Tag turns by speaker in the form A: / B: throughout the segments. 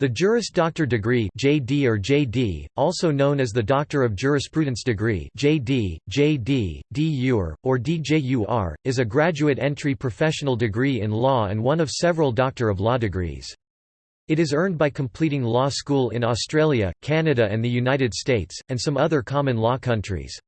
A: The Juris Doctor degree (JD or JD), also known as the Doctor of Jurisprudence degree (JD, JD, DUR, or DJUR), is a graduate entry professional degree in law and one of several Doctor of Law degrees. It is earned by completing law school in Australia, Canada and the United States, and some other common law countries.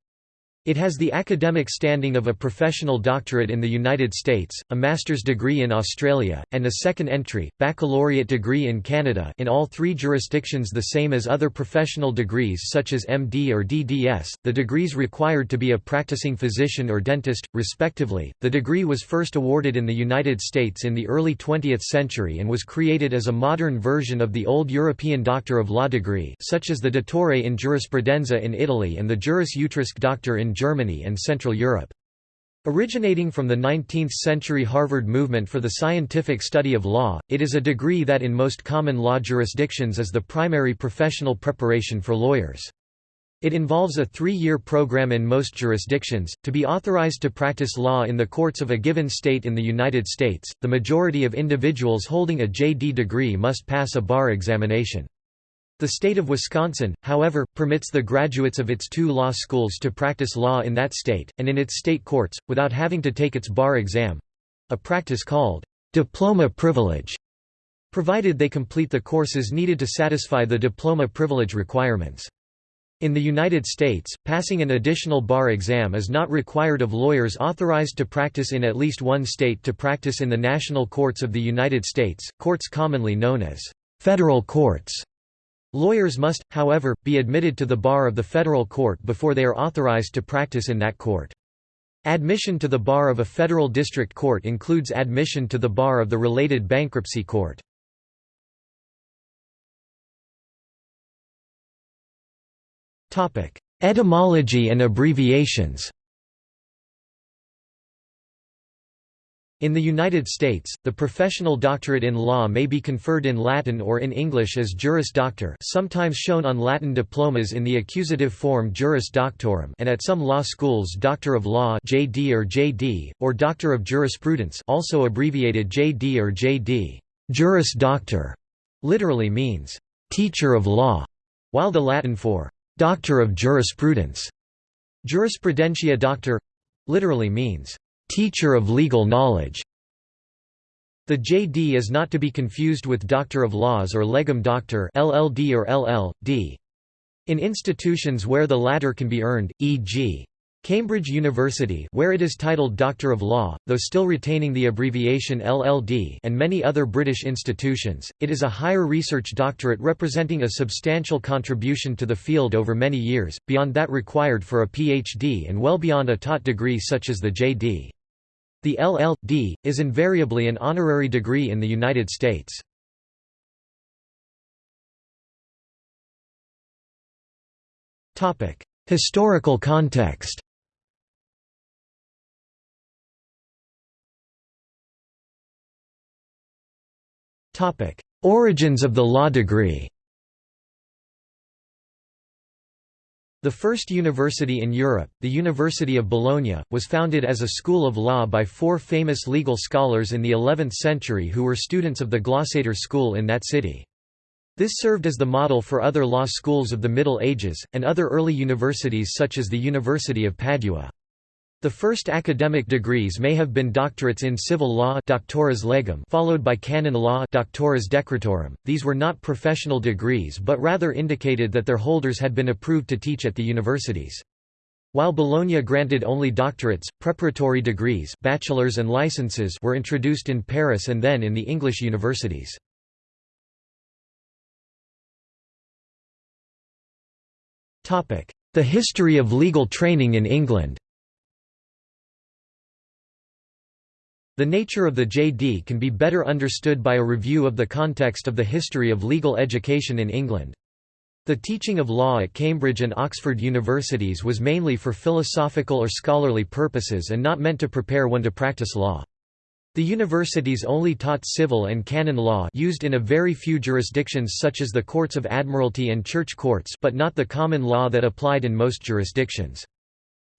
A: It has the academic standing of a professional doctorate in the United States, a master's degree in Australia, and a second entry, baccalaureate degree in Canada in all three jurisdictions the same as other professional degrees such as MD or DDS, the degrees required to be a practicing physician or dentist, respectively. The degree was first awarded in the United States in the early 20th century and was created as a modern version of the old European Doctor of Law degree such as the Dottore in Giurisprudenza in Italy and the Juris Utriusque Doctor Germany and Central Europe. Originating from the 19th-century Harvard movement for the scientific study of law, it is a degree that in most common law jurisdictions is the primary professional preparation for lawyers. It involves a three-year program in most jurisdictions. To be authorized to practice law in the courts of a given state in the United States, the majority of individuals holding a JD degree must pass a bar examination. The state of Wisconsin, however, permits the graduates of its two law schools to practice law in that state, and in its state courts, without having to take its bar exam—a practice called diploma privilege, provided they complete the courses needed to satisfy the diploma privilege requirements. In the United States, passing an additional bar exam is not required of lawyers authorized to practice in at least one state to practice in the national courts of the United States, courts commonly known as federal courts. Lawyers must, however, be admitted to the bar of the federal court before they are authorized to practice in that court. Admission to the bar of a federal district court includes admission to the bar of the related bankruptcy court. Etymology and abbreviations In the United States, the professional doctorate in law may be conferred in Latin or in English as Juris Doctor sometimes shown on Latin diplomas in the accusative form Juris Doctorum and at some law schools Doctor of Law JD or JD, or Doctor of Jurisprudence also abbreviated JD or JD. Juris Doctor literally means, "...teacher of law", while the Latin for "...doctor of jurisprudence", jurisprudentia doctor literally means, teacher of legal knowledge. The JD is not to be confused with Doctor of Laws or Legum Doctor LLD or LL.D. In institutions where the latter can be earned, e.g. Cambridge University where it is titled Doctor of Law, though still retaining the abbreviation LLD and many other British institutions, it is a higher research doctorate representing a substantial contribution to the field over many years, beyond that required for a PhD and well beyond a taught degree such as the JD. The LL.D. is invariably an honorary degree in the United States. Historical context Origins of the law degree The first university in Europe, the University of Bologna, was founded as a school of law by four famous legal scholars in the 11th century who were students of the Glossator school in that city. This served as the model for other law schools of the Middle Ages, and other early universities such as the University of Padua. The first academic degrees may have been doctorates in civil law doctoris legum followed by canon law doctoris decretorum. These were not professional degrees but rather indicated that their holders had been approved to teach at the universities. While Bologna granted only doctorates, preparatory degrees bachelors and licenses were introduced in Paris and then in the English universities. The history of legal training in England The nature of the JD can be better understood by a review of the context of the history of legal education in England. The teaching of law at Cambridge and Oxford universities was mainly for philosophical or scholarly purposes and not meant to prepare one to practice law. The universities only taught civil and canon law used in a very few jurisdictions such as the courts of admiralty and church courts but not the common law that applied in most jurisdictions.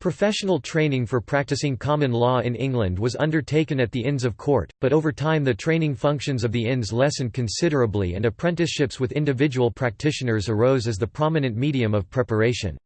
A: Professional training for practicing common law in England was undertaken at the Inns of Court, but over time the training functions of the inns lessened considerably and apprenticeships with individual practitioners arose as the prominent medium of preparation.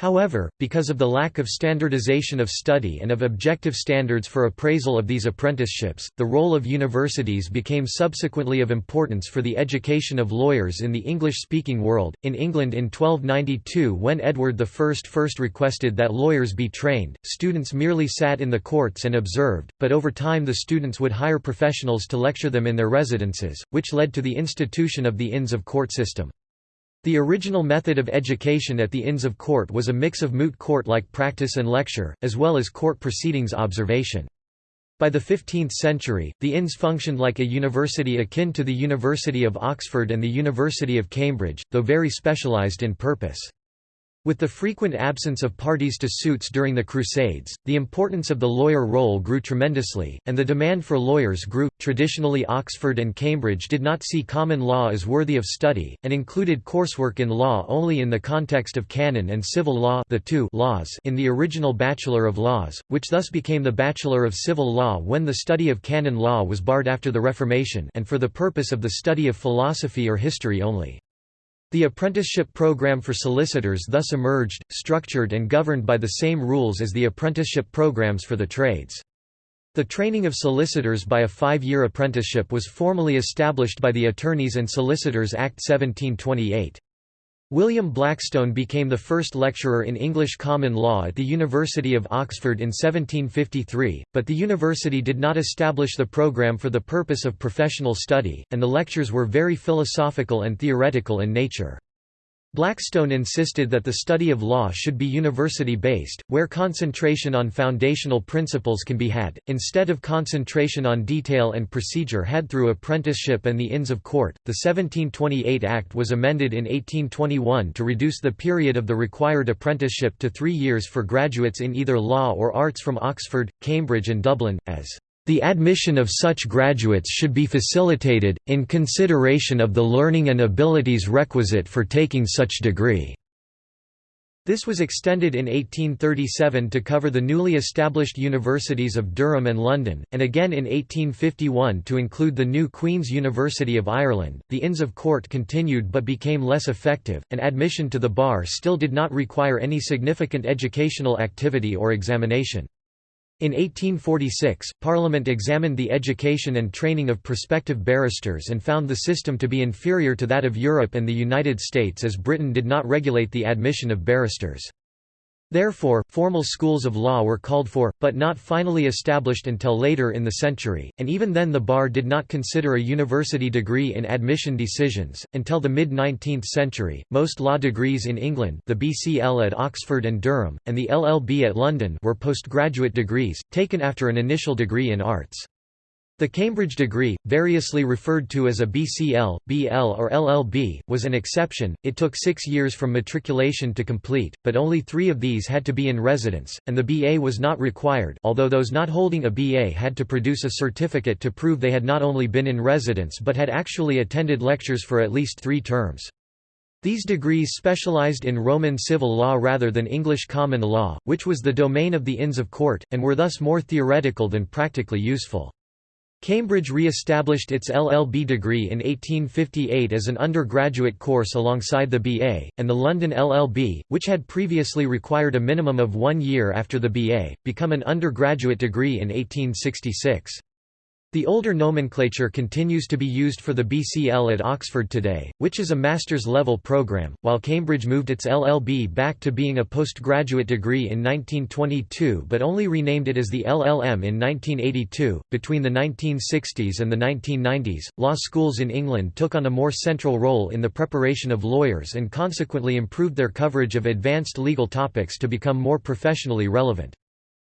A: However, because of the lack of standardization of study and of objective standards for appraisal of these apprenticeships, the role of universities became subsequently of importance for the education of lawyers in the English-speaking world. In England in 1292 when Edward I first requested that lawyers be trained, students merely sat in the courts and observed, but over time the students would hire professionals to lecture them in their residences, which led to the institution of the Inns of Court system. The original method of education at the Inns of Court was a mix of moot court-like practice and lecture, as well as court proceedings observation. By the 15th century, the inns functioned like a university akin to the University of Oxford and the University of Cambridge, though very specialised in purpose. With the frequent absence of parties to suits during the Crusades, the importance of the lawyer role grew tremendously, and the demand for lawyers grew. Traditionally, Oxford and Cambridge did not see common law as worthy of study, and included coursework in law only in the context of canon and civil law, the two laws in the original Bachelor of Laws, which thus became the Bachelor of Civil Law when the study of canon law was barred after the Reformation, and for the purpose of the study of philosophy or history only. The apprenticeship program for solicitors thus emerged, structured and governed by the same rules as the apprenticeship programs for the trades. The training of solicitors by a five-year apprenticeship was formally established by the Attorneys and Solicitors Act 1728. William Blackstone became the first lecturer in English common law at the University of Oxford in 1753, but the university did not establish the program for the purpose of professional study, and the lectures were very philosophical and theoretical in nature. Blackstone insisted that the study of law should be university-based, where concentration on foundational principles can be had, instead of concentration on detail and procedure had through apprenticeship and the Inns of Court. The 1728 Act was amended in 1821 to reduce the period of the required apprenticeship to three years for graduates in either law or arts from Oxford, Cambridge and Dublin, as the admission of such graduates should be facilitated, in consideration of the learning and abilities requisite for taking such degree." This was extended in 1837 to cover the newly established universities of Durham and London, and again in 1851 to include the new Queen's University of Ireland. The Inns of Court continued but became less effective, and admission to the bar still did not require any significant educational activity or examination. In 1846, Parliament examined the education and training of prospective barristers and found the system to be inferior to that of Europe and the United States as Britain did not regulate the admission of barristers. Therefore, formal schools of law were called for, but not finally established until later in the century, and even then the bar did not consider a university degree in admission decisions. Until the mid 19th century, most law degrees in England, the BCL at Oxford and Durham, and the LLB at London, were postgraduate degrees, taken after an initial degree in arts. The Cambridge degree, variously referred to as a BCL, BL or LLB, was an exception, it took six years from matriculation to complete, but only three of these had to be in residence, and the BA was not required although those not holding a BA had to produce a certificate to prove they had not only been in residence but had actually attended lectures for at least three terms. These degrees specialized in Roman civil law rather than English common law, which was the domain of the Inns of Court, and were thus more theoretical than practically useful. Cambridge re-established its LLB degree in 1858 as an undergraduate course alongside the BA, and the London LLB, which had previously required a minimum of one year after the BA, become an undergraduate degree in 1866. The older nomenclature continues to be used for the BCL at Oxford today, which is a master's level program, while Cambridge moved its LLB back to being a postgraduate degree in 1922 but only renamed it as the LLM in 1982. Between the 1960s and the 1990s, law schools in England took on a more central role in the preparation of lawyers and consequently improved their coverage of advanced legal topics to become more professionally relevant.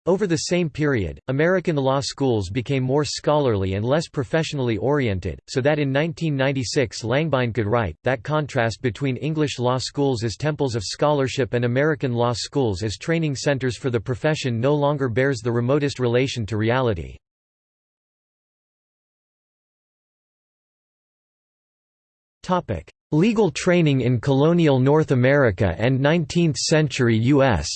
A: Over the same period, American law schools became more scholarly and less professionally oriented, so that in 1996 Langbein could write, that contrast between English law schools as temples of scholarship and American law schools as training centers for the profession no longer bears the remotest relation to reality. Legal training in colonial North America and 19th-century U.S.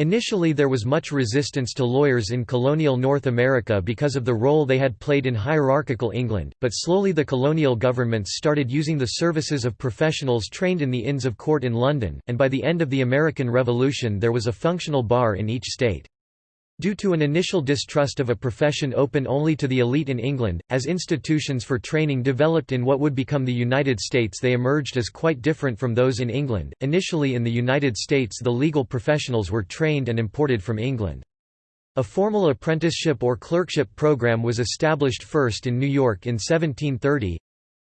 A: Initially there was much resistance to lawyers in colonial North America because of the role they had played in hierarchical England, but slowly the colonial governments started using the services of professionals trained in the Inns of Court in London, and by the end of the American Revolution there was a functional bar in each state. Due to an initial distrust of a profession open only to the elite in England, as institutions for training developed in what would become the United States they emerged as quite different from those in England. Initially in the United States the legal professionals were trained and imported from England. A formal apprenticeship or clerkship program was established first in New York in 1730,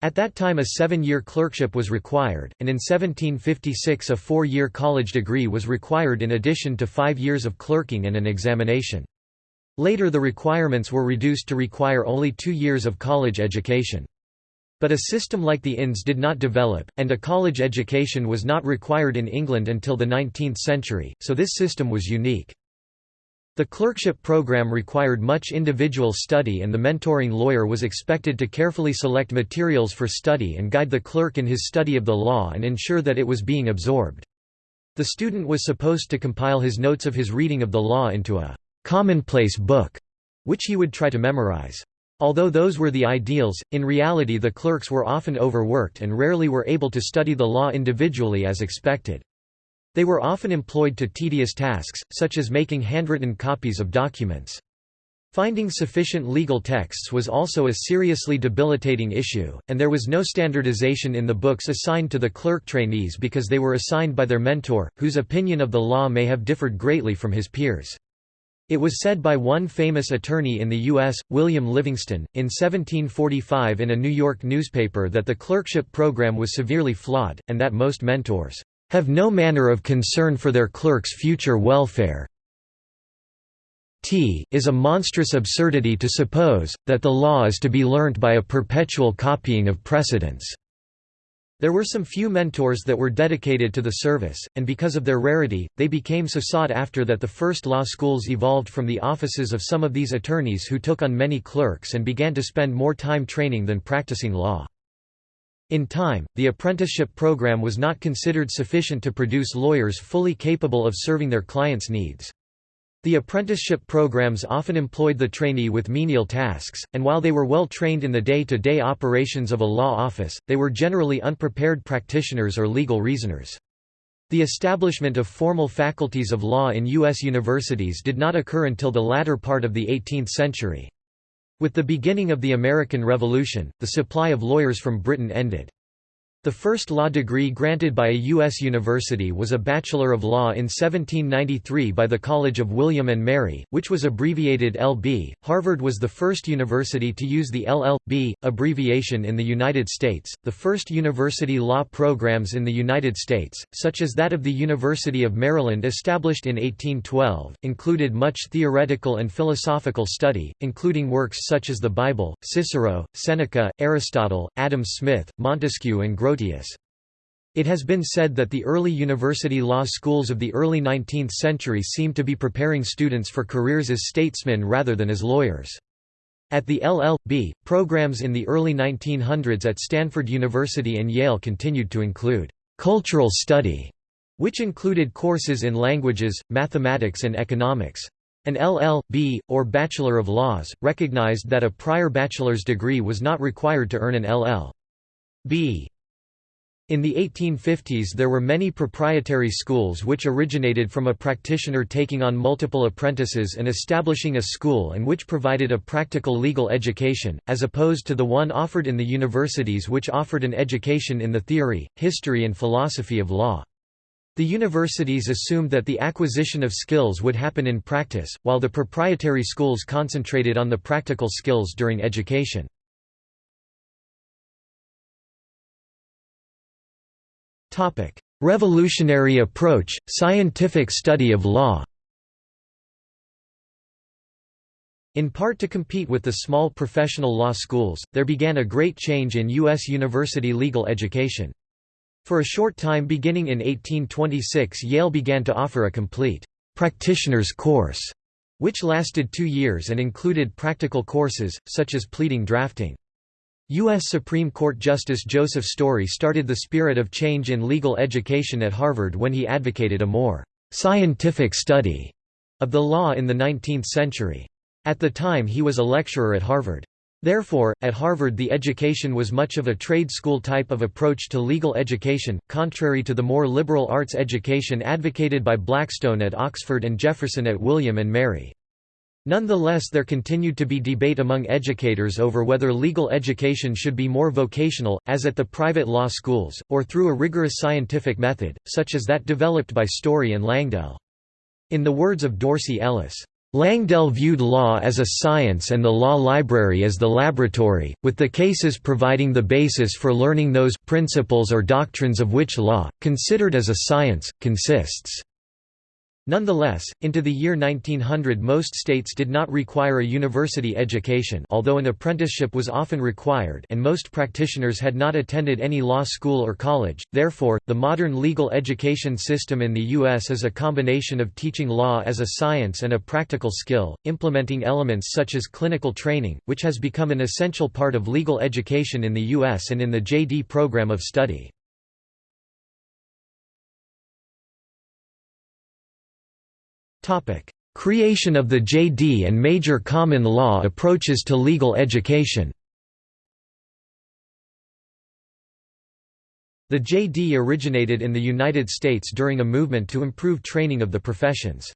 A: at that time a seven-year clerkship was required, and in 1756 a four-year college degree was required in addition to five years of clerking and an examination. Later the requirements were reduced to require only two years of college education. But a system like the Inns did not develop, and a college education was not required in England until the 19th century, so this system was unique. The clerkship program required much individual study and the mentoring lawyer was expected to carefully select materials for study and guide the clerk in his study of the law and ensure that it was being absorbed. The student was supposed to compile his notes of his reading of the law into a commonplace book, which he would try to memorize. Although those were the ideals, in reality the clerks were often overworked and rarely were able to study the law individually as expected. They were often employed to tedious tasks, such as making handwritten copies of documents. Finding sufficient legal texts was also a seriously debilitating issue, and there was no standardization in the books assigned to the clerk trainees because they were assigned by their mentor, whose opinion of the law may have differed greatly from his peers. It was said by one famous attorney in the U.S., William Livingston, in 1745 in a New York newspaper that the clerkship program was severely flawed, and that most mentors have no manner of concern for their clerks' future welfare. T is a monstrous absurdity to suppose, that the law is to be learnt by a perpetual copying of precedents. There were some few mentors that were dedicated to the service, and because of their rarity, they became so sought after that the first law schools evolved from the offices of some of these attorneys who took on many clerks and began to spend more time training than practicing law. In time, the apprenticeship program was not considered sufficient to produce lawyers fully capable of serving their clients' needs. The apprenticeship programs often employed the trainee with menial tasks, and while they were well trained in the day-to-day -day operations of a law office, they were generally unprepared practitioners or legal reasoners. The establishment of formal faculties of law in U.S. universities did not occur until the latter part of the 18th century. With the beginning of the American Revolution, the supply of lawyers from Britain ended. The first law degree granted by a U.S. university was a Bachelor of Law in 1793 by the College of William and Mary, which was abbreviated LB. Harvard was the first university to use the LL.B. abbreviation in the United States. The first university law programs in the United States, such as that of the University of Maryland established in 1812, included much theoretical and philosophical study, including works such as the Bible, Cicero, Seneca, Aristotle, Adam Smith, Montesquieu, and Grotius It has been said that the early university law schools of the early 19th century seemed to be preparing students for careers as statesmen rather than as lawyers. At the LL.B., programs in the early 1900s at Stanford University and Yale continued to include cultural study, which included courses in languages, mathematics and economics. An LL.B., or Bachelor of Laws, recognized that a prior bachelor's degree was not required to earn an LL.B. In the 1850s there were many proprietary schools which originated from a practitioner taking on multiple apprentices and establishing a school and which provided a practical legal education, as opposed to the one offered in the universities which offered an education in the theory, history and philosophy of law. The universities assumed that the acquisition of skills would happen in practice, while the proprietary schools concentrated on the practical skills during education. Revolutionary approach, scientific study of law In part to compete with the small professional law schools, there began a great change in U.S. university legal education. For a short time beginning in 1826 Yale began to offer a complete «practitioner's course», which lasted two years and included practical courses, such as pleading drafting. U.S. Supreme Court Justice Joseph Story started the spirit of change in legal education at Harvard when he advocated a more «scientific study» of the law in the 19th century. At the time he was a lecturer at Harvard. Therefore, at Harvard the education was much of a trade school type of approach to legal education, contrary to the more liberal arts education advocated by Blackstone at Oxford and Jefferson at William and Mary. Nonetheless there continued to be debate among educators over whether legal education should be more vocational, as at the private law schools, or through a rigorous scientific method, such as that developed by Story and Langdell. In the words of Dorsey Ellis, Langdell viewed law as a science and the law library as the laboratory, with the cases providing the basis for learning those principles or doctrines of which law, considered as a science, consists. Nonetheless, into the year 1900 most states did not require a university education although an apprenticeship was often required and most practitioners had not attended any law school or college, therefore, the modern legal education system in the U.S. is a combination of teaching law as a science and a practical skill, implementing elements such as clinical training, which has become an essential part of legal education in the U.S. and in the J.D. program of study. Creation of the JD and major common law approaches to legal education The JD originated in the United States during a movement to improve training of the professions.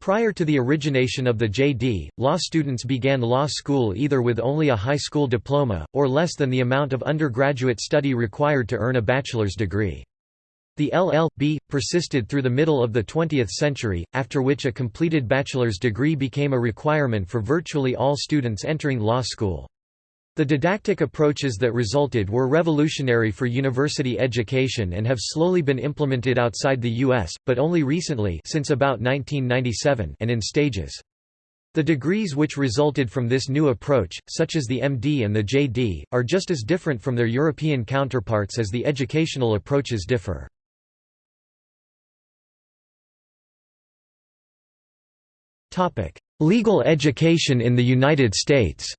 A: Prior to the origination of the JD, law students began law school either with only a high school diploma, or less than the amount of undergraduate study required to earn a bachelor's degree. The LL.B. persisted through the middle of the 20th century, after which a completed bachelor's degree became a requirement for virtually all students entering law school. The didactic approaches that resulted were revolutionary for university education and have slowly been implemented outside the U.S., but only recently since about 1997 and in stages. The degrees which resulted from this new approach, such as the MD and the JD, are just as different from their European counterparts as the educational approaches differ. Legal education in the United States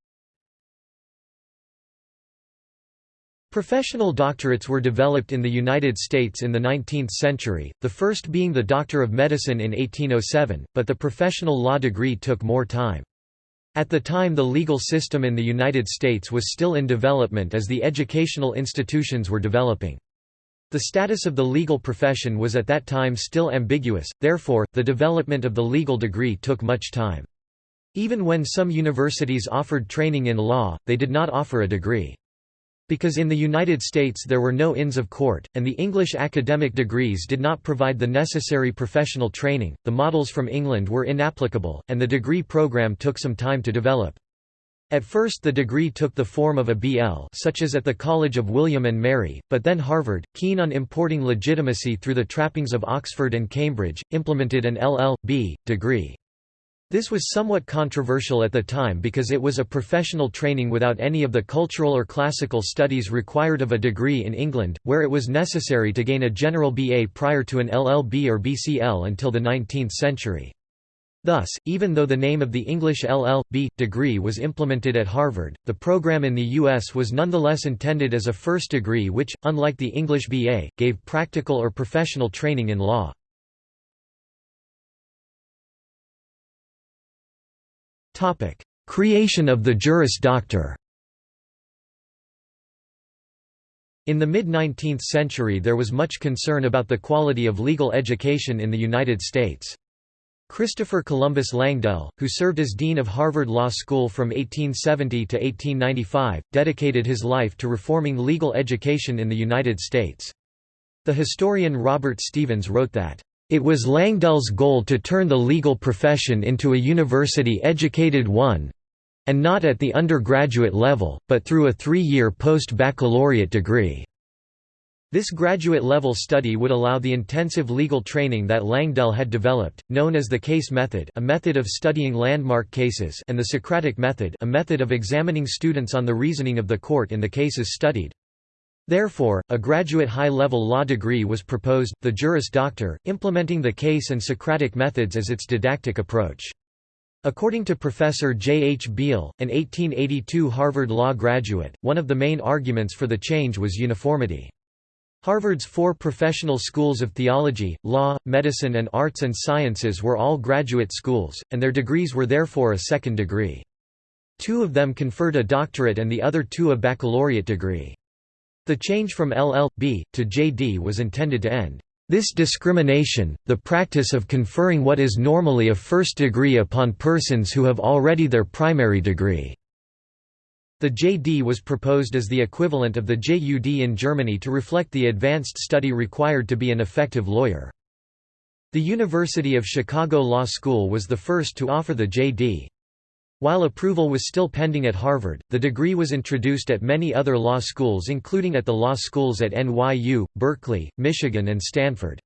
A: Professional doctorates were developed in the United States in the 19th century, the first being the Doctor of Medicine in 1807, but the professional law degree took more time. At the time the legal system in the United States was still in development as the educational institutions were developing. The status of the legal profession was at that time still ambiguous, therefore, the development of the legal degree took much time. Even when some universities offered training in law, they did not offer a degree. Because in the United States there were no Inns of Court, and the English academic degrees did not provide the necessary professional training, the models from England were inapplicable, and the degree program took some time to develop. At first the degree took the form of a BL such as at the College of William and Mary, but then Harvard, keen on importing legitimacy through the trappings of Oxford and Cambridge, implemented an LL.B. degree. This was somewhat controversial at the time because it was a professional training without any of the cultural or classical studies required of a degree in England, where it was necessary to gain a general BA prior to an LLB or BCL until the 19th century. Thus, even though the name of the English LL.B. degree was implemented at Harvard, the program in the U.S. was nonetheless intended as a first degree which, unlike the English BA, gave practical or professional training in law. Creation of the Juris Doctor In the mid-19th century there was much concern about the quality of legal education in the United States. Christopher Columbus Langdell, who served as dean of Harvard Law School from 1870 to 1895, dedicated his life to reforming legal education in the United States. The historian Robert Stevens wrote that, "...it was Langdell's goal to turn the legal profession into a university-educated one and not at the undergraduate level, but through a three-year post-baccalaureate degree." This graduate-level study would allow the intensive legal training that Langdell had developed, known as the case method a method of studying landmark cases and the Socratic method a method of examining students on the reasoning of the court in the cases studied. Therefore, a graduate high-level law degree was proposed, the Juris Doctor, implementing the case and Socratic methods as its didactic approach. According to Professor J. H. Beale, an 1882 Harvard Law graduate, one of the main arguments for the change was uniformity. Harvard's four professional schools of theology, law, medicine and arts and sciences were all graduate schools, and their degrees were therefore a second degree. Two of them conferred a doctorate and the other two a baccalaureate degree. The change from LL.B. to JD was intended to end this discrimination, the practice of conferring what is normally a first degree upon persons who have already their primary degree. The JD was proposed as the equivalent of the JUD in Germany to reflect the advanced study required to be an effective lawyer. The University of Chicago Law School was the first to offer the JD. While approval was still pending at Harvard, the degree was introduced at many other law schools including at the law schools at NYU, Berkeley, Michigan and Stanford.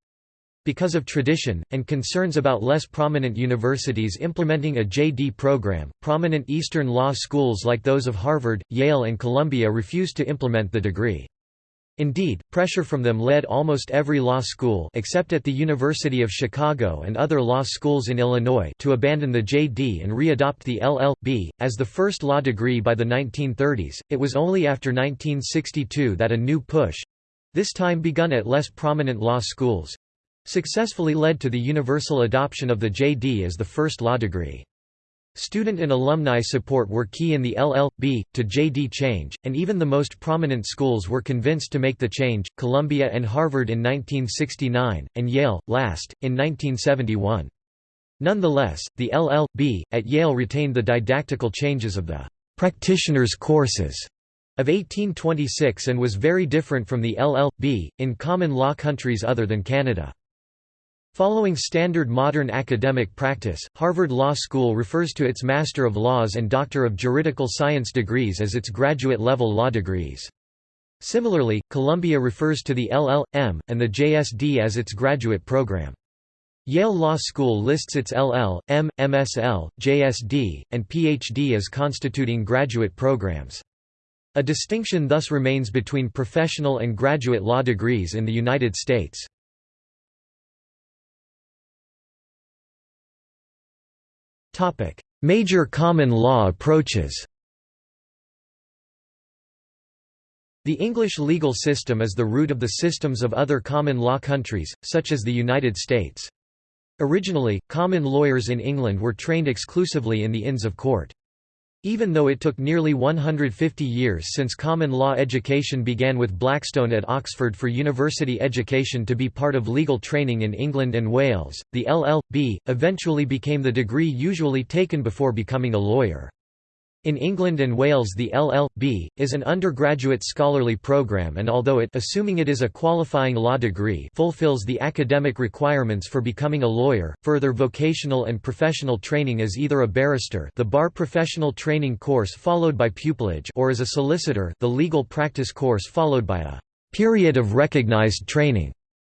A: Because of tradition, and concerns about less prominent universities implementing a JD program, prominent Eastern law schools like those of Harvard, Yale and Columbia refused to implement the degree. Indeed, pressure from them led almost every law school except at the University of Chicago and other law schools in Illinois to abandon the JD and re-adopt the LL.B. As the first law degree by the 1930s, it was only after 1962 that a new push—this time begun at less prominent law schools—successfully led to the universal adoption of the JD as the first law degree. Student and alumni support were key in the LL.B. to JD change, and even the most prominent schools were convinced to make the change, Columbia and Harvard in 1969, and Yale, last, in 1971. Nonetheless, the LL.B. at Yale retained the didactical changes of the «practitioner's courses» of 1826 and was very different from the LL.B. in common law countries other than Canada. Following standard modern academic practice, Harvard Law School refers to its Master of Laws and Doctor of Juridical Science degrees as its graduate-level law degrees. Similarly, Columbia refers to the LL.M. and the JSD as its graduate program. Yale Law School lists its LL, M, MSL, JSD, and PhD as constituting graduate programs. A distinction thus remains between professional and graduate law degrees in the United States. Major common law approaches The English legal system is the root of the systems of other common law countries, such as the United States. Originally, common lawyers in England were trained exclusively in the Inns of Court. Even though it took nearly 150 years since common law education began with Blackstone at Oxford for university education to be part of legal training in England and Wales, the LL.B. eventually became the degree usually taken before becoming a lawyer. In England and Wales the LL.B. is an undergraduate scholarly program and although it assuming it is a qualifying law degree fulfills the academic requirements for becoming a lawyer, further vocational and professional training is either a barrister the bar professional training course followed by pupillage or as a solicitor the legal practice course followed by a period of recognized training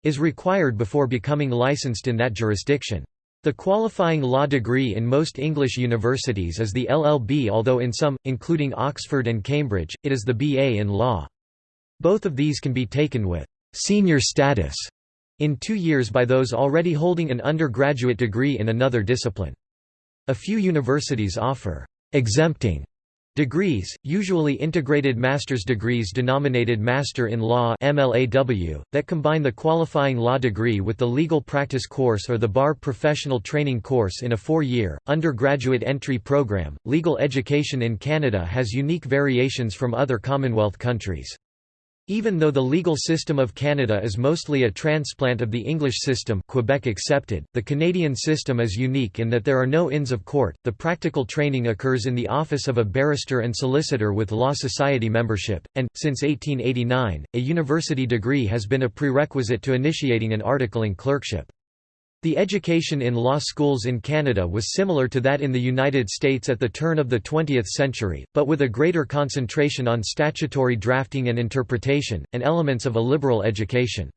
A: is required before becoming licensed in that jurisdiction. The qualifying law degree in most English universities is the LLB although in some, including Oxford and Cambridge, it is the BA in law. Both of these can be taken with «senior status» in two years by those already holding an undergraduate degree in another discipline. A few universities offer «exempting» Degrees, usually integrated master's degrees denominated Master in Law MLAW, that combine the qualifying law degree with the legal practice course or the bar professional training course in a four-year, undergraduate entry program. Legal education in Canada has unique variations from other Commonwealth countries. Even though the legal system of Canada is mostly a transplant of the English system Quebec accepted, the Canadian system is unique in that there are no Inns of Court. The practical training occurs in the office of a barrister and solicitor with Law Society membership, and, since 1889, a university degree has been a prerequisite to initiating an articling clerkship. The education in law schools in Canada was similar to that in the United States at the turn of the 20th century, but with a greater concentration on statutory drafting and interpretation, and elements of a liberal education.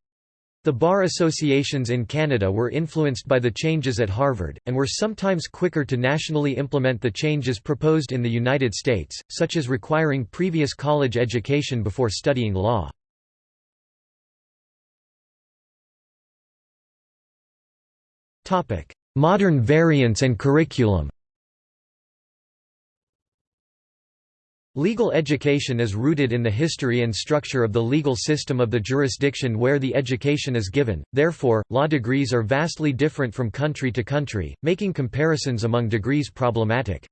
A: The bar associations in Canada were influenced by the changes at Harvard, and were sometimes quicker to nationally implement the changes proposed in the United States, such as requiring previous college education before studying law. Modern variants and curriculum Legal education is rooted in the history and structure of the legal system of the jurisdiction where the education is given, therefore, law degrees are vastly different from country to country, making comparisons among degrees problematic.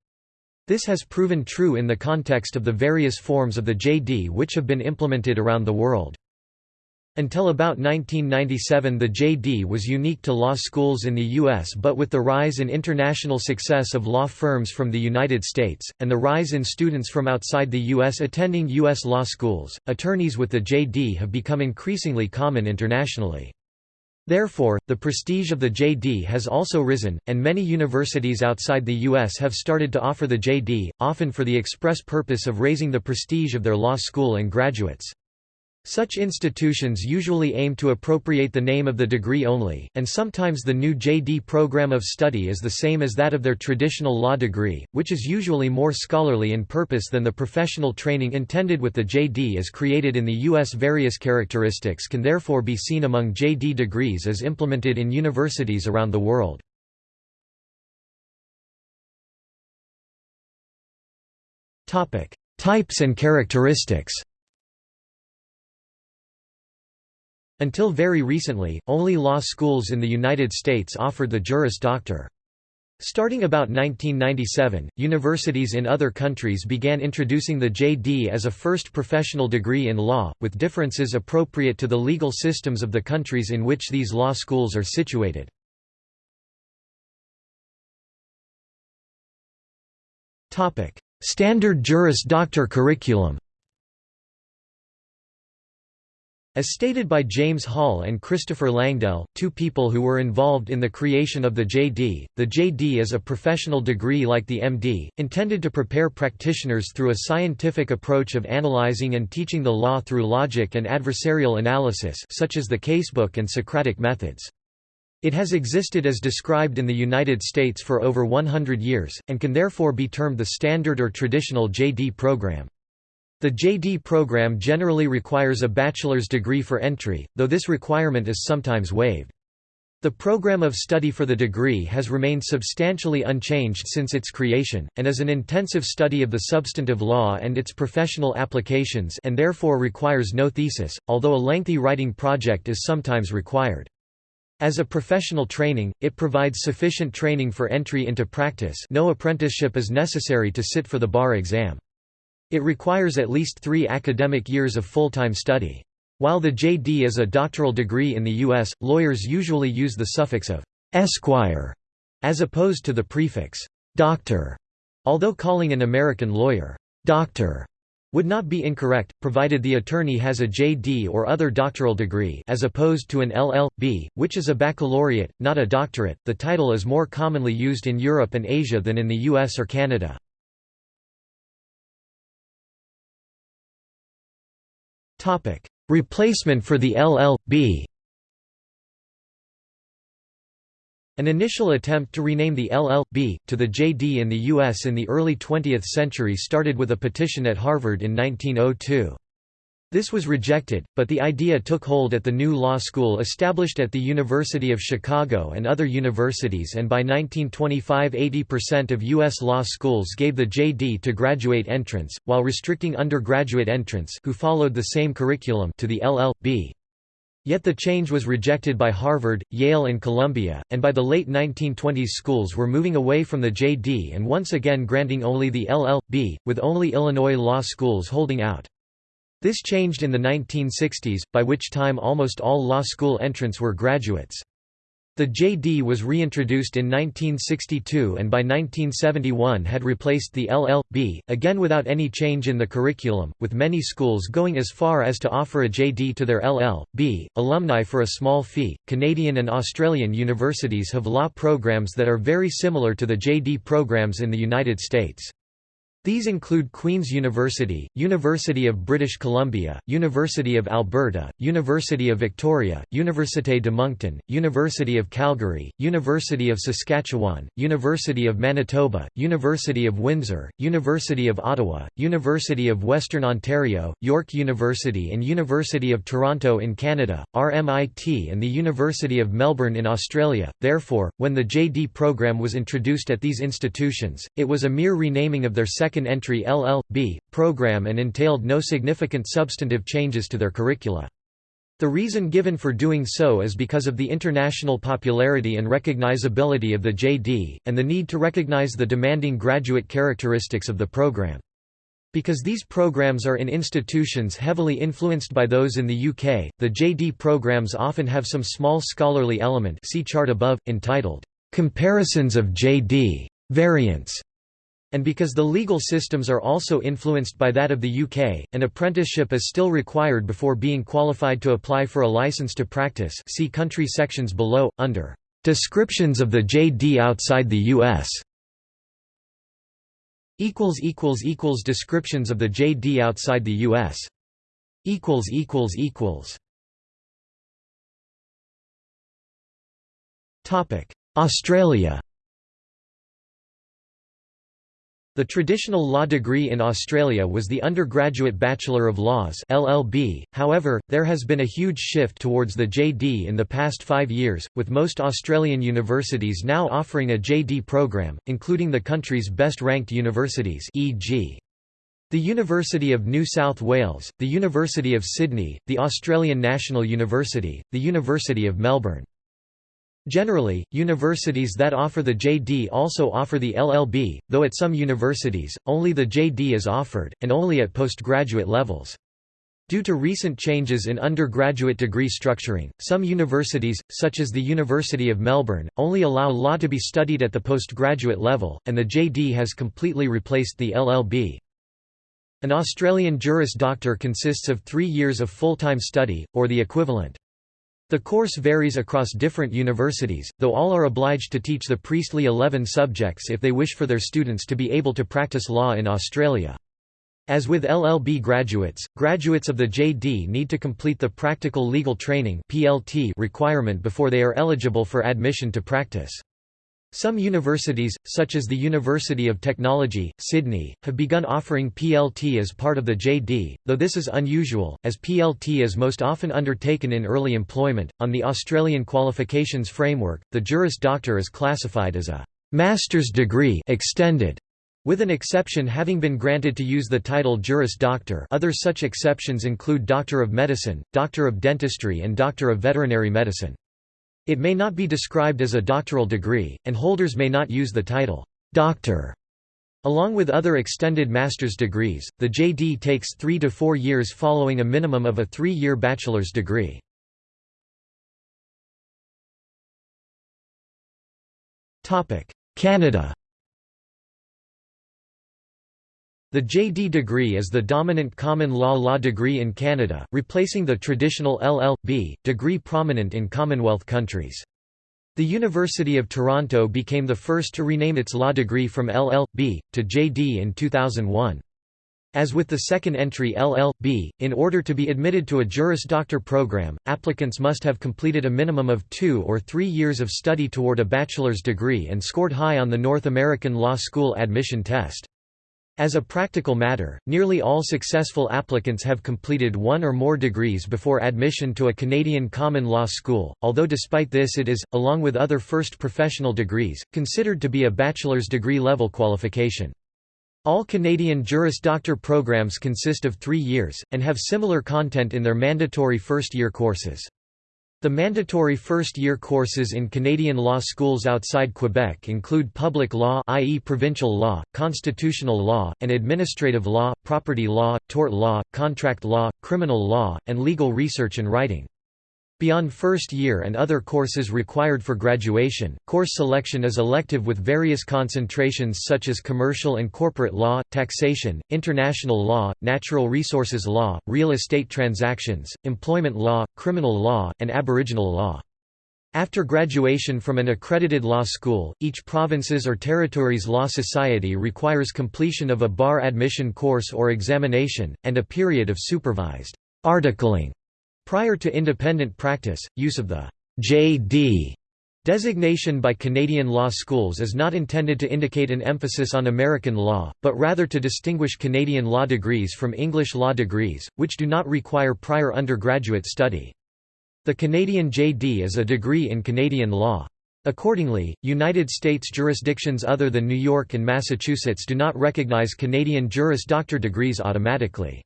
A: This has proven true in the context of the various forms of the JD which have been implemented around the world. Until about 1997 the JD was unique to law schools in the U.S. but with the rise in international success of law firms from the United States, and the rise in students from outside the U.S. attending U.S. law schools, attorneys with the JD have become increasingly common internationally. Therefore, the prestige of the JD has also risen, and many universities outside the U.S. have started to offer the JD, often for the express purpose of raising the prestige of their law school and graduates. Such institutions usually aim to appropriate the name of the degree only, and sometimes the new JD program of study is the same as that of their traditional law degree, which is usually more scholarly in purpose than the professional training intended with the JD as created in the U.S. Various characteristics can therefore be seen among JD degrees as implemented in universities around the world. Types and characteristics Until very recently, only law schools in the United States offered the Juris Doctor. Starting about 1997, universities in other countries began introducing the JD as a first professional degree in law, with differences appropriate to the legal systems of the countries in which these law schools are situated. Standard Juris Doctor curriculum As stated by James Hall and Christopher Langdell, two people who were involved in the creation of the JD, the JD is a professional degree like the MD, intended to prepare practitioners through a scientific approach of analyzing and teaching the law through logic and adversarial analysis such as the casebook and Socratic methods. It has existed as described in the United States for over 100 years, and can therefore be termed the standard or traditional JD program. The JD program generally requires a bachelor's degree for entry, though this requirement is sometimes waived. The program of study for the degree has remained substantially unchanged since its creation, and is an intensive study of the substantive law and its professional applications and therefore requires no thesis, although a lengthy writing project is sometimes required. As a professional training, it provides sufficient training for entry into practice no apprenticeship is necessary to sit for the bar exam. It requires at least three academic years of full-time study. While the JD is a doctoral degree in the U.S., lawyers usually use the suffix of «esquire» as opposed to the prefix «doctor», although calling an American lawyer «doctor» would not be incorrect, provided the attorney has a JD or other doctoral degree as opposed to an LL.B., which is a baccalaureate, not a doctorate. The title is more commonly used in Europe and Asia than in the US or Canada. Replacement for the LL.B. An initial attempt to rename the LL.B. to the JD in the U.S. in the early 20th century started with a petition at Harvard in 1902. This was rejected, but the idea took hold at the new law school established at the University of Chicago and other universities and by 1925 80% of U.S. law schools gave the JD to graduate entrants, while restricting undergraduate entrants who followed the same curriculum to the LL.B. Yet the change was rejected by Harvard, Yale and Columbia, and by the late 1920s schools were moving away from the JD and once again granting only the LL.B., with only Illinois law schools holding out. This changed in the 1960s, by which time almost all law school entrants were graduates. The JD was reintroduced in 1962 and by 1971 had replaced the LL.B., again without any change in the curriculum, with many schools going as far as to offer a JD to their LL.B. alumni for a small fee. Canadian and Australian universities have law programs that are very similar to the JD programs in the United States. These include Queen's University, University of British Columbia, University of Alberta, University of Victoria, Université de Moncton, University of Calgary, University of Saskatchewan, University of Manitoba, University of Windsor, University of Ottawa, University of Western Ontario, York University and University of Toronto in Canada, RMIT and the University of Melbourne in Australia. Therefore, when the JD program was introduced at these institutions, it was a mere renaming of their second second entry LL.B. program and entailed no significant substantive changes to their curricula. The reason given for doing so is because of the international popularity and recognizability of the JD, and the need to recognize the demanding graduate characteristics of the program. Because these programs are in institutions heavily influenced by those in the UK, the JD programs often have some small scholarly element see chart above, entitled, "'Comparisons of JD variants' and because the legal systems are also influenced by that of the UK, an apprenticeship is still required before being qualified to apply for a license to practice see country sections below, under "'Descriptions of the JD outside the US' equals equals equals descriptions of the JD outside the US equals equals equals. Topic. Australia The traditional law degree in Australia was the undergraduate Bachelor of Laws LLB, however, there has been a huge shift towards the JD in the past five years, with most Australian universities now offering a JD program, including the country's best-ranked universities e.g. The University of New South Wales, the University of Sydney, the Australian National University, the University of Melbourne. Generally, universities that offer the JD also offer the LLB, though at some universities, only the JD is offered, and only at postgraduate levels. Due to recent changes in undergraduate degree structuring, some universities, such as the University of Melbourne, only allow law to be studied at the postgraduate level, and the JD has completely replaced the LLB. An Australian Juris Doctor consists of three years of full-time study, or the equivalent. The course varies across different universities, though all are obliged to teach the Priestley 11 subjects if they wish for their students to be able to practice law in Australia. As with LLB graduates, graduates of the JD need to complete the Practical Legal Training requirement before they are eligible for admission to practice. Some universities, such as the University of Technology, Sydney, have begun offering PLT as part of the JD, though this is unusual, as PLT is most often undertaken in early employment. On the Australian qualifications framework, the Juris Doctor is classified as a master's degree extended with an exception having been granted to use the title Juris Doctor other such exceptions include Doctor of Medicine, Doctor of Dentistry and Doctor of Veterinary Medicine. It may not be described as a doctoral degree, and holders may not use the title, doctor. Along with other extended master's degrees, the JD takes three to four years following a minimum of a three-year bachelor's degree. Canada The JD degree is the dominant common law law degree in Canada, replacing the traditional LL.B. degree prominent in Commonwealth countries. The University of Toronto became the first to rename its law degree from LL.B. to JD in 2001. As with the second entry LL.B., in order to be admitted to a Juris Doctor program, applicants must have completed a minimum of two or three years of study toward a bachelor's degree and scored high on the North American Law School admission test. As a practical matter, nearly all successful applicants have completed one or more degrees before admission to a Canadian common law school, although despite this it is, along with other first professional degrees, considered to be a bachelor's degree level qualification. All Canadian Juris Doctor programs consist of three years, and have similar content in their mandatory first-year courses. The mandatory first-year courses in Canadian law schools outside Quebec include public law i.e. provincial law, constitutional law, and administrative law, property law, tort law, contract law, criminal law, and legal research and writing. Beyond first year and other courses required for graduation, course selection is elective with various concentrations such as commercial and corporate law, taxation, international law, natural resources law, real estate transactions, employment law, criminal law, and aboriginal law. After graduation from an accredited law school, each province's or territory's law society requires completion of a bar admission course or examination, and a period of supervised articling Prior to independent practice, use of the J.D. designation by Canadian law schools is not intended to indicate an emphasis on American law, but rather to distinguish Canadian law degrees from English law degrees, which do not require prior undergraduate study. The Canadian J.D. is a degree in Canadian law. Accordingly, United States jurisdictions other than New York and Massachusetts do not recognize Canadian Juris Doctor degrees automatically.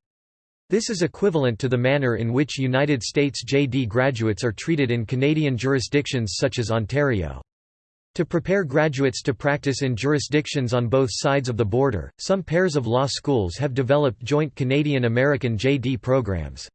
A: This is equivalent to the manner in which United States JD graduates are treated in Canadian jurisdictions such as Ontario. To prepare graduates to practice in jurisdictions on both sides of the border, some pairs of law schools have developed joint Canadian-American JD programs.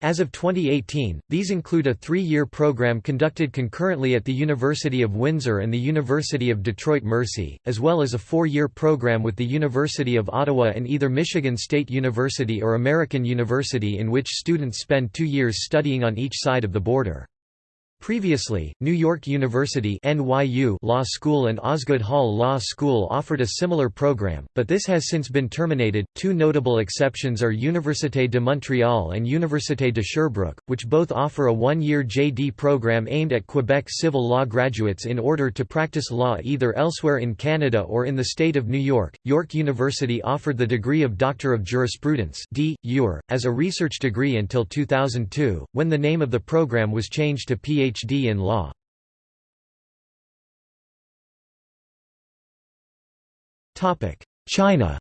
A: As of 2018, these include a three-year program conducted concurrently at the University of Windsor and the University of Detroit Mercy, as well as a four-year program with the University of Ottawa and either Michigan State University or American University in which students spend two years studying on each side of the border. Previously, New York University NYU Law School and Osgoode Hall Law School offered a similar program, but this has since been terminated. Two notable exceptions are Université de Montréal and Université de Sherbrooke, which both offer a one-year JD program aimed at Quebec civil law graduates in order to practice law either elsewhere in Canada or in the state of New York. York University offered the degree of Doctor of Jurisprudence D. as a research degree until 2002, when the name of the program was changed to Ph. Ph.D. in law. China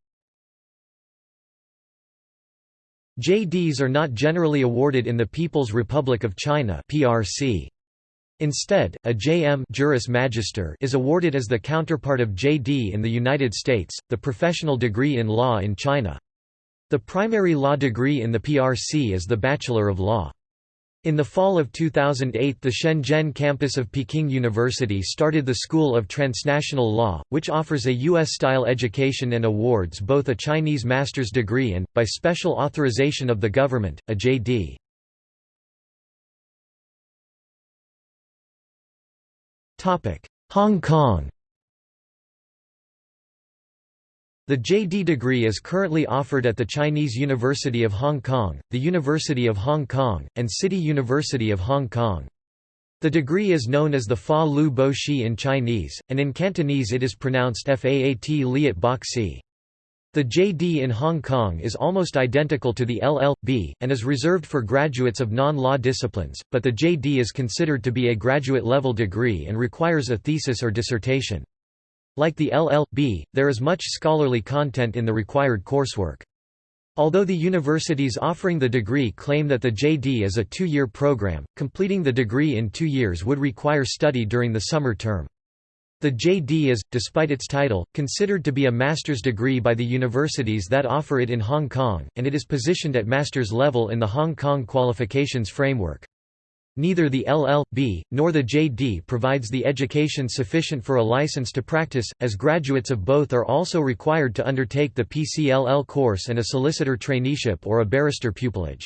A: JDs are not generally awarded in the People's Republic of China (PRC). Instead, a JM Juris Magister is awarded as the counterpart of JD in the United States, the professional degree in law in China. The primary law degree in the PRC is the Bachelor of Law. In the fall of 2008 the Shenzhen campus of Peking University started the School of Transnational Law, which offers a U.S.-style education and awards both a Chinese master's degree and, by special authorization of the government, a J.D. Hong Kong The JD degree is currently offered at the Chinese University of Hong Kong, the University of Hong Kong, and City University of Hong Kong. The degree is known as the Fa Lu Bo Shi in Chinese, and in Cantonese it is pronounced Faat Liat Bok Si. The JD in Hong Kong is almost identical to the LL.B, and is reserved for graduates of non-law disciplines, but the JD is considered to be a graduate-level degree and requires a thesis or dissertation. Like the LL.B., there is much scholarly content in the required coursework. Although the universities offering the degree claim that the JD is a two-year program, completing the degree in two years would require study during the summer term. The JD is, despite its title, considered to be a master's degree by the universities that offer it in Hong Kong, and it is positioned at master's level in the Hong Kong qualifications framework. Neither the LL.B, nor the JD provides the education sufficient for a license to practice, as graduates of both are also required to undertake the PCLL course and a solicitor traineeship or a barrister pupillage.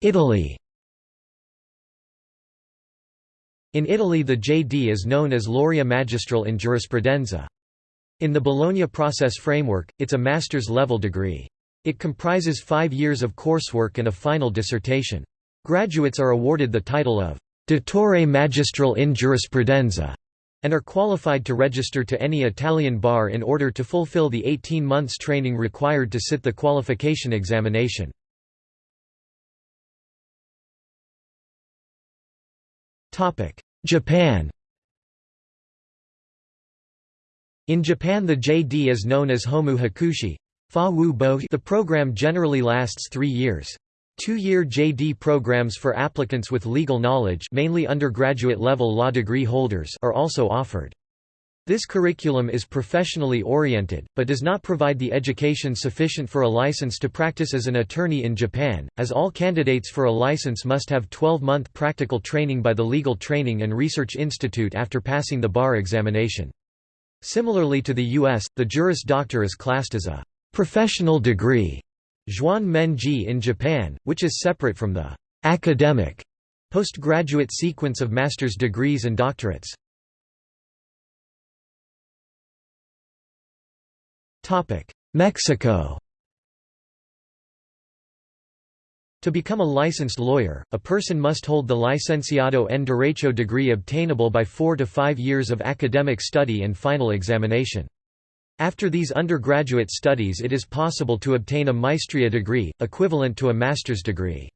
A: Italy In Italy the JD is known as Laurea Magistral in Giurisprudenza. In the Bologna process framework, it's a master's level degree. It comprises five years of coursework and a final dissertation. Graduates are awarded the title of Dottore Magistral in Giurisprudenza and are qualified to register to any Italian bar in order to fulfill the 18 months training required to sit the qualification examination. Japan In Japan the JD is known as Homu Hakushi, the program generally lasts three years. Two-year JD programs for applicants with legal knowledge mainly undergraduate-level law degree holders are also offered. This curriculum is professionally oriented, but does not provide the education sufficient for a license to practice as an attorney in Japan, as all candidates for a license must have 12-month practical training by the Legal Training and Research Institute after passing the bar examination. Similarly to the U.S., the Juris Doctor is classed as a professional degree Zhuan Menji in Japan, which is separate from the academic postgraduate sequence of master's degrees and doctorates. Mexico To become a licensed lawyer, a person must hold the Licenciado en Derecho degree obtainable by four to five years of academic study and final examination. After these undergraduate studies it is possible to obtain a maestria degree, equivalent to a master's degree.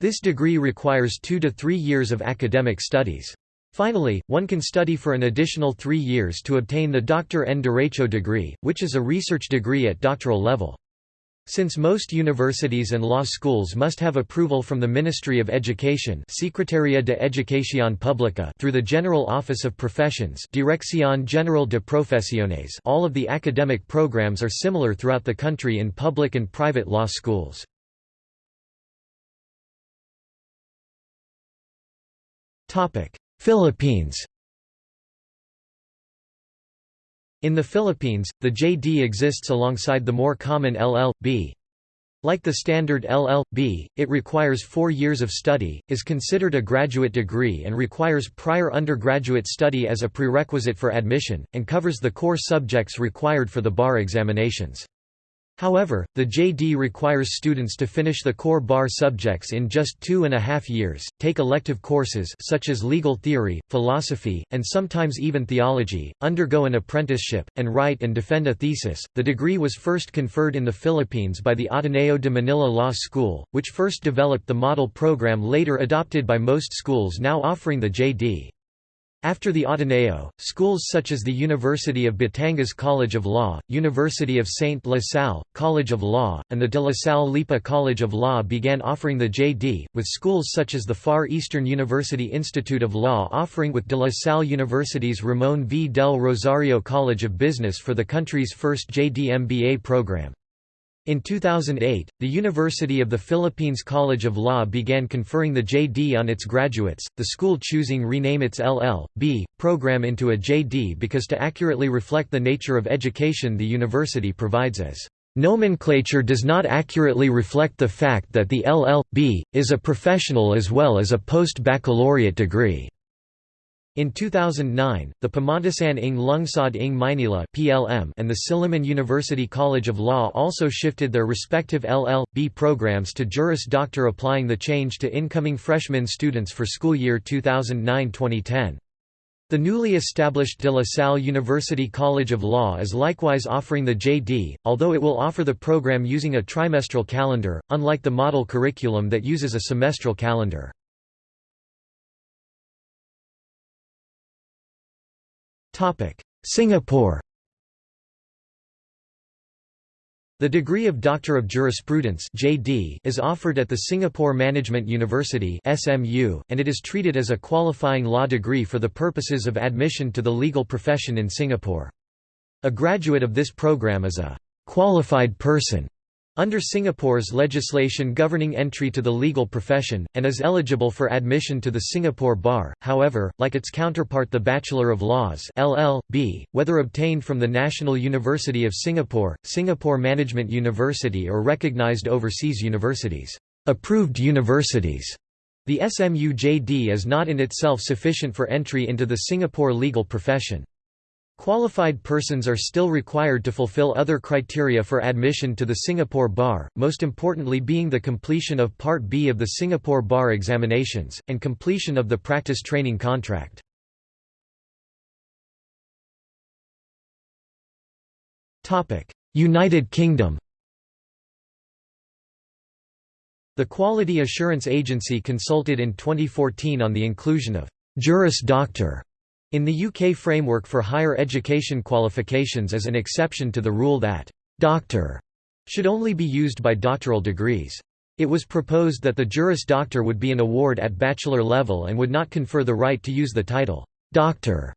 A: This degree requires two to three years of academic studies. Finally, one can study for an additional three years to obtain the Dr. en Derecho degree, which is a research degree at doctoral level. Since most universities and law schools must have approval from the Ministry of Education Secretaría de Educación Pública through the General Office of Professions Dirección General de Profesiones all of the academic programs are similar throughout the country in public and private law schools. Philippines In the Philippines, the JD exists alongside the more common LL.B. Like the standard LL.B., it requires four years of study, is considered a graduate degree and requires prior undergraduate study as a prerequisite for admission, and covers the core subjects required for the bar examinations. However, the JD requires students to finish the core bar subjects in just two and a half years, take elective courses such as legal theory, philosophy, and sometimes even theology, undergo an apprenticeship, and write and defend a thesis. The degree was first conferred in the Philippines by the Ateneo de Manila Law School, which first developed the model program later adopted by most schools now offering the JD. After the Ateneo, schools such as the University of Batangas College of Law, University of St. La Salle, College of Law, and the De La Salle Lipa College of Law began offering the JD, with schools such as the Far Eastern University Institute of Law offering with De La Salle University's Ramon V. del Rosario College of Business for the country's first JD MBA program. In 2008, the University of the Philippines College of Law began conferring the JD on its graduates, the school choosing rename its LL.B. program into a JD because to accurately reflect the nature of education the university provides as Nomenclature does not accurately reflect the fact that the LL.B. is a professional as well as a post-baccalaureate degree. In 2009, the Pamantasan ng Lungsod ng Maynila (PLM) and the Silliman University College of Law also shifted their respective LL.B. programs to Juris Doctor applying the change to incoming freshman students for school year 2009-2010. The newly established De La Salle University College of Law is likewise offering the JD, although it will offer the program using a trimestral calendar, unlike the model curriculum that uses a semestral calendar. Singapore The degree of Doctor of Jurisprudence (JD) is offered at the Singapore Management University (SMU), and it is treated as a qualifying law degree for the purposes of admission to the legal profession in Singapore. A graduate of this program is a qualified person under Singapore's legislation governing entry to the legal profession, and is eligible for admission to the Singapore Bar, however, like its counterpart the Bachelor of Laws LL.B., whether obtained from the National University of Singapore, Singapore Management University or recognized overseas universities, approved universities. The SMU JD is not in itself sufficient for entry into the Singapore legal profession. Qualified persons are still required to fulfill other criteria for admission to the Singapore Bar, most importantly being the completion of Part B of the Singapore Bar examinations, and completion of the practice training contract. United Kingdom The Quality Assurance Agency consulted in 2014 on the inclusion of «Juris Doctor» in the UK framework for higher education qualifications as an exception to the rule that «doctor» should only be used by doctoral degrees. It was proposed that the Juris Doctor would be an award at bachelor level and would not confer the right to use the title «doctor».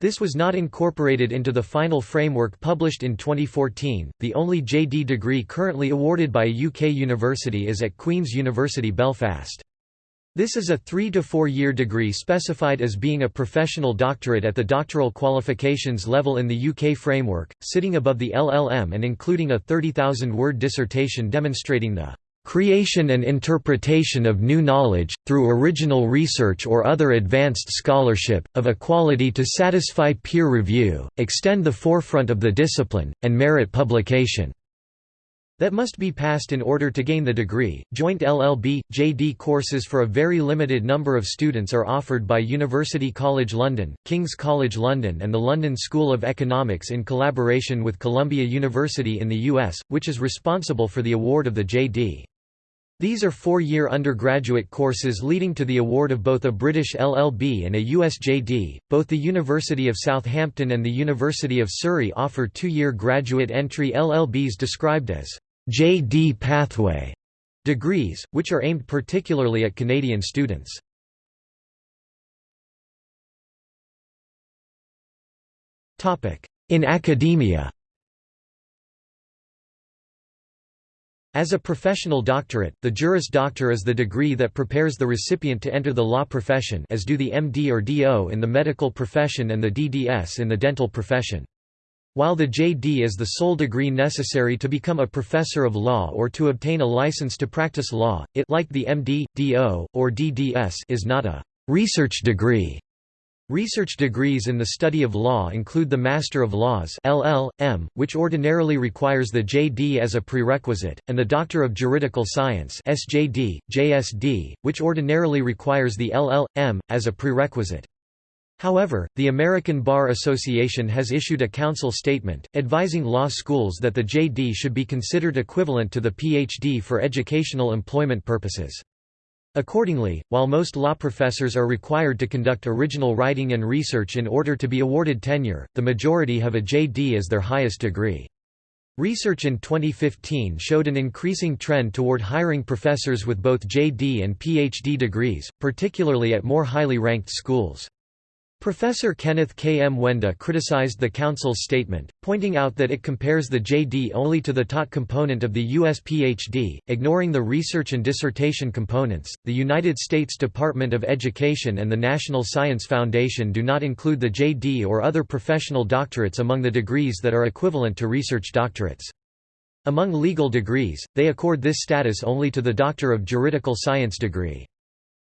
A: This was not incorporated into the final framework published in 2014. The only JD degree currently awarded by a UK university is at Queen's University Belfast. This is a three- to four-year degree specified as being a professional doctorate at the doctoral qualifications level in the UK framework, sitting above the LLM and including a 30,000-word dissertation demonstrating the "...creation and interpretation of new knowledge, through original research or other advanced scholarship, of a quality to satisfy peer review, extend the forefront of the discipline, and merit publication." That must be passed in order to gain the degree. Joint LLB JD courses for a very limited number of students are offered by University College London, King's College London, and the London School of Economics in collaboration with Columbia University in the US, which is responsible for the award of the JD. These are four-year undergraduate courses leading to the award of both a British LLB and a US JD. Both the University of Southampton and the University of Surrey offer two-year graduate entry LLBs described as JD pathway degrees, which are aimed particularly at Canadian students. In academia As a professional doctorate, the Juris Doctor is the degree that prepares the recipient to enter the law profession as do the MD or DO in the medical profession and the DDS in the dental profession. While the JD is the sole degree necessary to become a professor of law or to obtain a license to practice law, it like the MD, DO, or DDS is not a research degree. Research degrees in the study of law include the Master of Laws LL.M., which ordinarily requires the JD as a prerequisite, and the Doctor of Juridical Science SJD, JSD, which ordinarily requires the LL.M., as a prerequisite. However, the American Bar Association has issued a council statement, advising law schools that the JD should be considered equivalent to the PhD for educational employment purposes. Accordingly, while most law professors are required to conduct original writing and research in order to be awarded tenure, the majority have a JD as their highest degree. Research in 2015 showed an increasing trend toward hiring professors with both JD and PhD degrees, particularly at more highly ranked schools. Professor Kenneth K. Mwenda criticized the Council's statement, pointing out that it compares the JD only to the taught component of the U.S. PhD, ignoring the research and dissertation components. The United States Department of Education and the National Science Foundation do not include the JD or other professional doctorates among the degrees that are equivalent to research doctorates. Among legal degrees, they accord this status only to the Doctor of Juridical Science degree.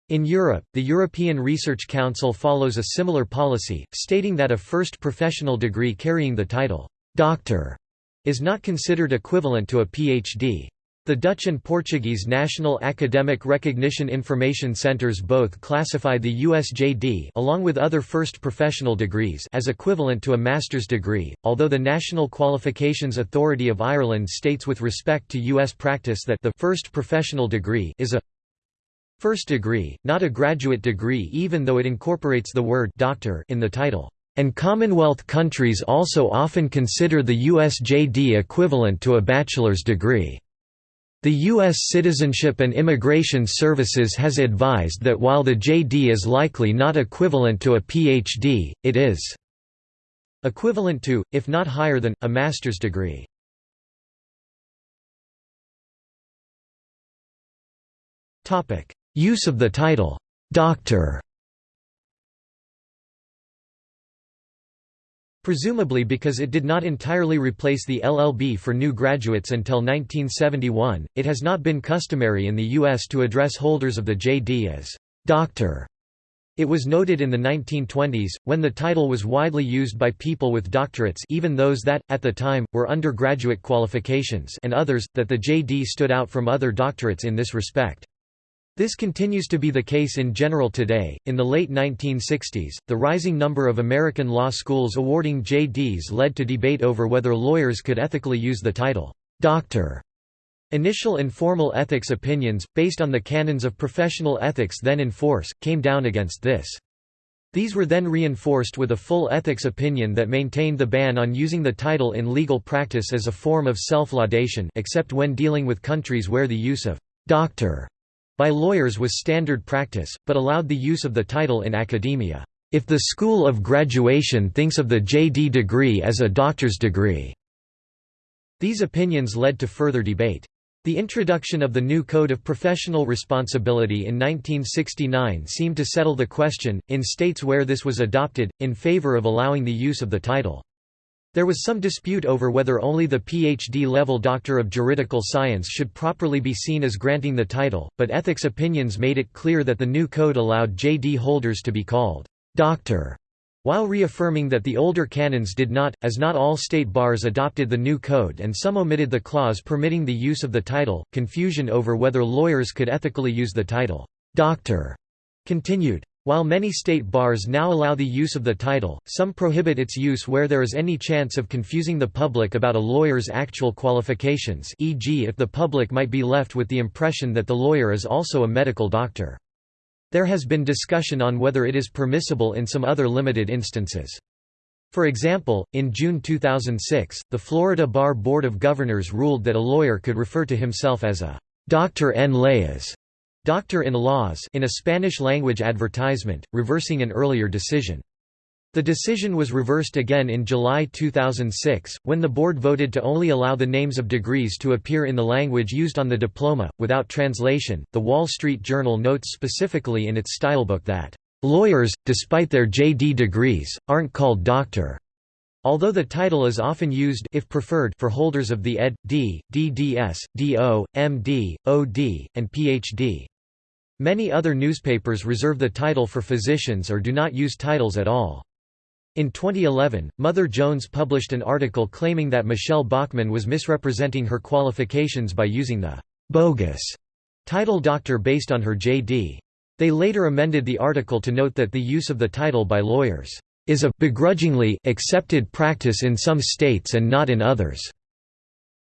A: In Europe, the European Research Council follows a similar policy, stating that a first professional degree carrying the title, doctor, is not considered equivalent to a PhD. The Dutch and Portuguese National Academic Recognition Information Centers both classify the USJD along with other first professional degrees as equivalent to a master's degree, although the National Qualifications Authority of Ireland states with respect to US practice that the first professional degree is a First degree, not a graduate degree even though it incorporates the word doctor in the title. And Commonwealth countries also often consider the USJD equivalent to a bachelor's degree. The U.S. Citizenship and Immigration Services has advised that while the JD is likely not equivalent to a PhD, it is equivalent to, if not higher than, a master's degree. Use of the title, "'Doctor' Presumably because it did not entirely replace the LLB for new graduates until 1971, it has not been customary in the U.S. to address holders of the JD as "'Doctor' It was noted in the 1920s, when the title was widely used by people with doctorates even those that, at the time, were undergraduate qualifications and others, that the JD stood out from other doctorates in this respect. This continues to be the case in general today. In the late 1960s, the rising number of American law schools awarding JDs led to debate over whether lawyers could ethically use the title, doctor. Initial informal ethics opinions, based on the canons of professional ethics then in force, came down against this. These were then reinforced with a full ethics opinion that maintained the ban on using the title in legal practice as a form of self-laudation except when dealing with countries where the use of «doctor» by lawyers was standard practice, but allowed the use of the title in academia, if the school of graduation thinks of the JD degree as a doctor's degree. These opinions led to further debate. The introduction of the new Code of Professional Responsibility in 1969 seemed to settle the question, in states where this was adopted, in favor of allowing the use of the title. There was some dispute over whether only the PhD-level Doctor of Juridical Science should properly be seen as granting the title, but ethics opinions made it clear that the new code allowed JD holders to be called «doctor», while reaffirming that the older canons did not, as not all state bars adopted the new code and some omitted the clause permitting the use of the title. Confusion over whether lawyers could ethically use the title «doctor» continued. While many state bars now allow the use of the title, some prohibit its use where there is any chance of confusing the public about a lawyer's actual qualifications e.g. if the public might be left with the impression that the lawyer is also a medical doctor. There has been discussion on whether it is permissible in some other limited instances. For example, in June 2006, the Florida Bar Board of Governors ruled that a lawyer could refer to himself as a «doctor en leyes» Doctor in Laws in a Spanish-language advertisement, reversing an earlier decision. The decision was reversed again in July 2006, when the board voted to only allow the names of degrees to appear in the language used on the diploma, without translation. The Wall Street Journal notes specifically in its stylebook that, Lawyers, despite their JD degrees, aren't called doctor. Although the title is often used if preferred for holders of the Ed. D., DDS, DO, MD, OD, and PhD. Many other newspapers reserve the title for physicians or do not use titles at all. In 2011, Mother Jones published an article claiming that Michele Bachmann was misrepresenting her qualifications by using the «bogus» title doctor based on her J.D. They later amended the article to note that the use of the title by lawyers is a begrudgingly accepted practice in some states and not in others,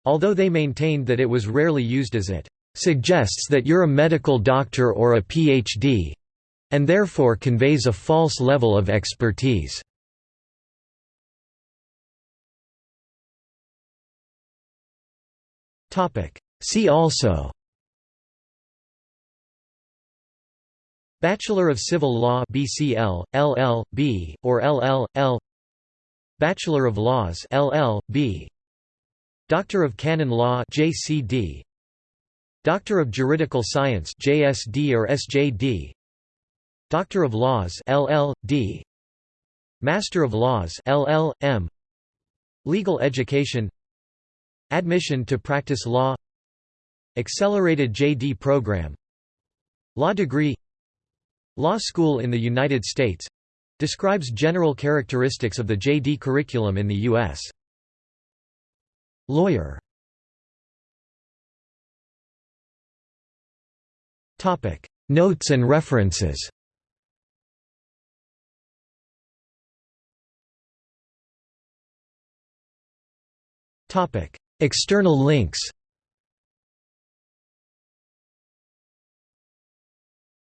A: although they maintained that it was rarely used as it suggests that you're a medical doctor or a PhD and therefore conveys a false level of expertise. See also Bachelor of Civil Law BCL, LL.B., or LL.L Bachelor of Laws LL.B. Doctor of Canon Law JCD Doctor of Juridical Science JSD or SJD Doctor of Laws LL.D Master of Laws LL.M Legal Education. Admission to Practice Law. Accelerated JD Program. Law Degree. Law School in the United States. Describes general characteristics of the JD curriculum in the U.S. Lawyer Topic: Notes and references. External links.